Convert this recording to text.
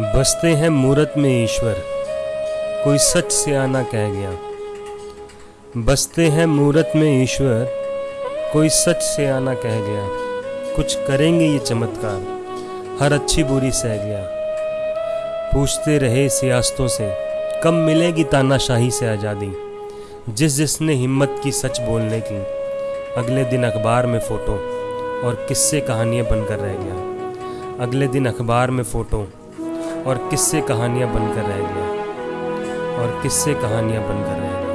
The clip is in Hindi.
बसते हैं मूरत में ईश्वर, कोई सच से आना कह गया। बसते हैं मूरत में ईश्वर, कोई सच से आना कह गया। कुछ करेंगे ये चमत्कार, हर अच्छी बुरी सह गया। पूछते रहे सियासतों से, कब मिलेगी तानाशाही से आज़ादी? जिस जिसने हिम्मत की सच बोलने की। अगले दिन अखबार में फ़ोटो और किस्से कहानियाँ बनकर रह गया। अगले दिन अखबार में फ़ोटो और किस्से कहानियाँ बनकर रह गया। और किस्से कहानियाँ बनकर रह गया।